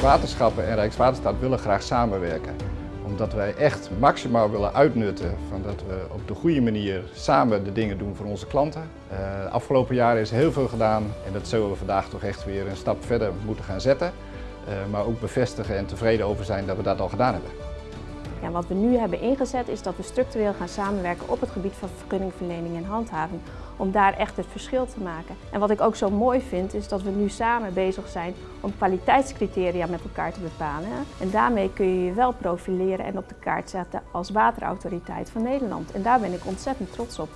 Waterschappen en Rijkswaterstaat willen graag samenwerken. Omdat wij echt maximaal willen uitnutten van dat we op de goede manier samen de dingen doen voor onze klanten. Uh, de afgelopen jaren is heel veel gedaan en dat zullen we vandaag toch echt weer een stap verder moeten gaan zetten. Uh, maar ook bevestigen en tevreden over zijn dat we dat al gedaan hebben. Ja, wat we nu hebben ingezet is dat we structureel gaan samenwerken op het gebied van vergunningverlening en handhaving. Om daar echt het verschil te maken. En wat ik ook zo mooi vind is dat we nu samen bezig zijn om kwaliteitscriteria met elkaar te bepalen. En daarmee kun je je wel profileren en op de kaart zetten als waterautoriteit van Nederland. En daar ben ik ontzettend trots op.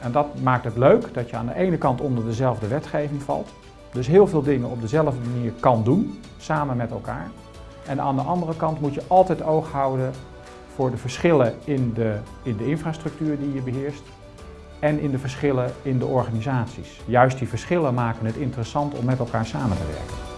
En dat maakt het leuk dat je aan de ene kant onder dezelfde wetgeving valt. Dus heel veel dingen op dezelfde manier kan doen, samen met elkaar. En aan de andere kant moet je altijd oog houden voor de verschillen in de, in de infrastructuur die je beheerst en in de verschillen in de organisaties. Juist die verschillen maken het interessant om met elkaar samen te werken.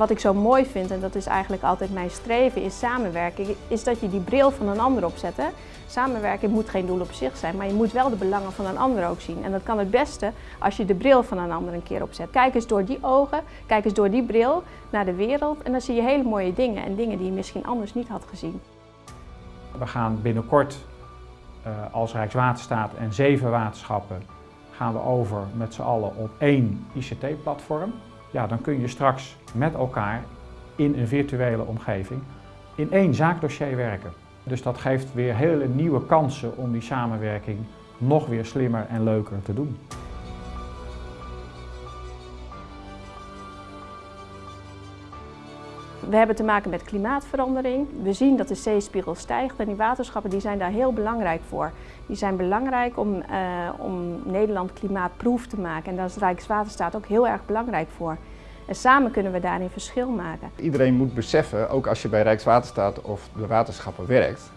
Wat ik zo mooi vind, en dat is eigenlijk altijd mijn streven, is samenwerking, is dat je die bril van een ander opzet. Hè? Samenwerking moet geen doel op zich zijn, maar je moet wel de belangen van een ander ook zien. En dat kan het beste als je de bril van een ander een keer opzet. Kijk eens door die ogen, kijk eens door die bril naar de wereld en dan zie je hele mooie dingen en dingen die je misschien anders niet had gezien. We gaan binnenkort uh, als Rijkswaterstaat en zeven waterschappen gaan we over met z'n allen op één ICT-platform ja, dan kun je straks met elkaar in een virtuele omgeving in één zaakdossier werken. Dus dat geeft weer hele nieuwe kansen om die samenwerking nog weer slimmer en leuker te doen. We hebben te maken met klimaatverandering. We zien dat de zeespiegel stijgt en die waterschappen die zijn daar heel belangrijk voor. Die zijn belangrijk om, uh, om Nederland klimaatproef te maken en daar is Rijkswaterstaat ook heel erg belangrijk voor. En samen kunnen we daarin verschil maken. Iedereen moet beseffen, ook als je bij Rijkswaterstaat of de waterschappen werkt,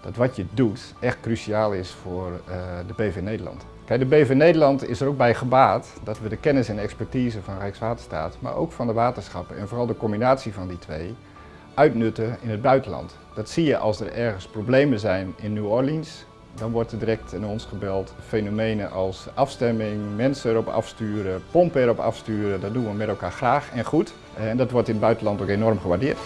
dat wat je doet echt cruciaal is voor uh, de BV Nederland. Kijk, de BV Nederland is er ook bij gebaat dat we de kennis en expertise van Rijkswaterstaat, maar ook van de waterschappen en vooral de combinatie van die twee, uitnutten in het buitenland. Dat zie je als er ergens problemen zijn in New Orleans, dan wordt er direct in ons gebeld. Fenomenen als afstemming, mensen erop afsturen, pompen erop afsturen, dat doen we met elkaar graag en goed. En dat wordt in het buitenland ook enorm gewaardeerd.